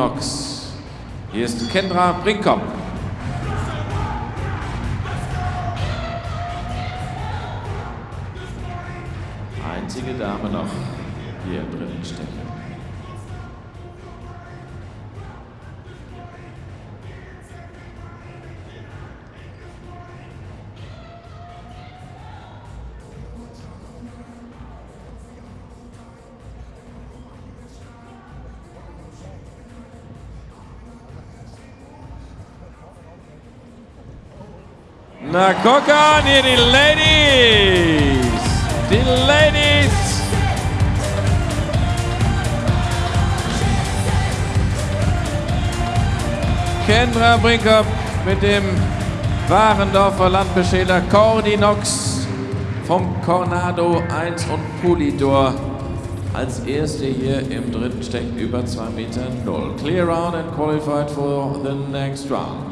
Knox. Hier ist Kendra Brinkhoff. Einzige Dame noch hier im dritten Na, guck an, hier die Ladies. Die Ladies. Kendra Brinker mit dem Warendorfer Landbeschäler Cordy Knox vom Cornado 1 und Pulidor als erste hier im dritten Steck über 2 Meter 0. Clear round and qualified for the next round.